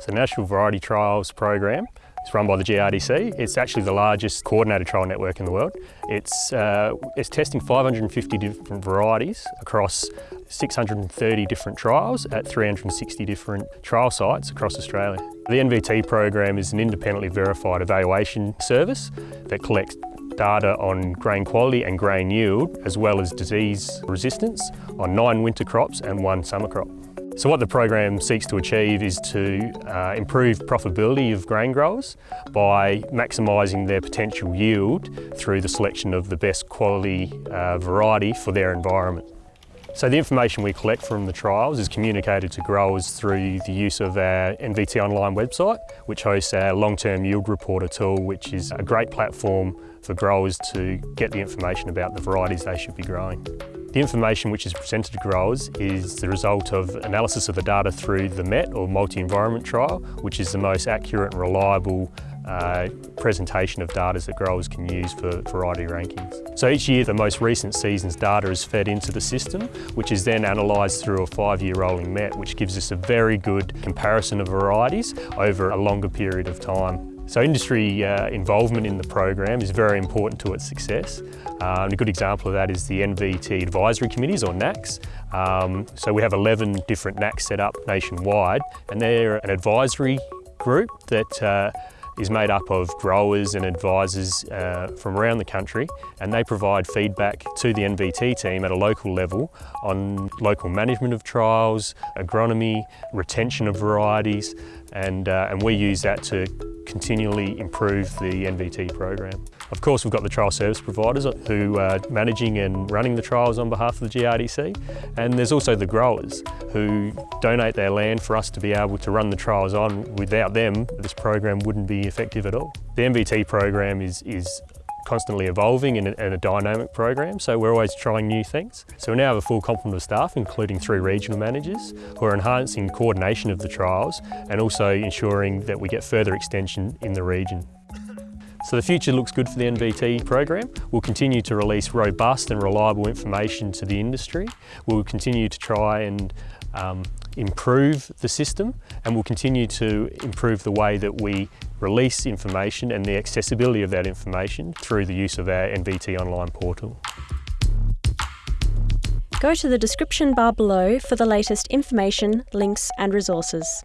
So the National Variety Trials Program it's run by the GRDC. It's actually the largest coordinated trial network in the world. It's, uh, it's testing 550 different varieties across 630 different trials at 360 different trial sites across Australia. The NVT program is an independently verified evaluation service that collects data on grain quality and grain yield, as well as disease resistance on nine winter crops and one summer crop. So what the program seeks to achieve is to uh, improve profitability of grain growers by maximising their potential yield through the selection of the best quality uh, variety for their environment. So the information we collect from the trials is communicated to growers through the use of our NVT online website, which hosts our long-term yield reporter tool, which is a great platform for growers to get the information about the varieties they should be growing. The information which is presented to growers is the result of analysis of the data through the MET or multi-environment trial, which is the most accurate and reliable uh, presentation of data that growers can use for variety rankings. So each year the most recent season's data is fed into the system, which is then analysed through a five-year rolling MET, which gives us a very good comparison of varieties over a longer period of time. So industry uh, involvement in the program is very important to its success. Um, a good example of that is the NVT advisory committees or NACs. Um, so we have 11 different NACs set up nationwide and they're an advisory group that uh, is made up of growers and advisors uh, from around the country and they provide feedback to the NVT team at a local level on local management of trials, agronomy, retention of varieties and, uh, and we use that to continually improve the NVT program. Of course we've got the trial service providers who are managing and running the trials on behalf of the GRDC and there's also the growers who donate their land for us to be able to run the trials on. Without them this program wouldn't be effective at all. The NVT program is, is constantly evolving and a, dynamic program, so we're always trying new things. So we now have a full complement of staff, including three regional managers, who are enhancing coordination of the trials and also ensuring that we get further extension in the region. So the future looks good for the NVT program. We'll continue to release robust and reliable information to the industry. We'll continue to try and um, improve the system and we'll continue to improve the way that we release information and the accessibility of that information through the use of our NVT online portal. Go to the description bar below for the latest information, links and resources.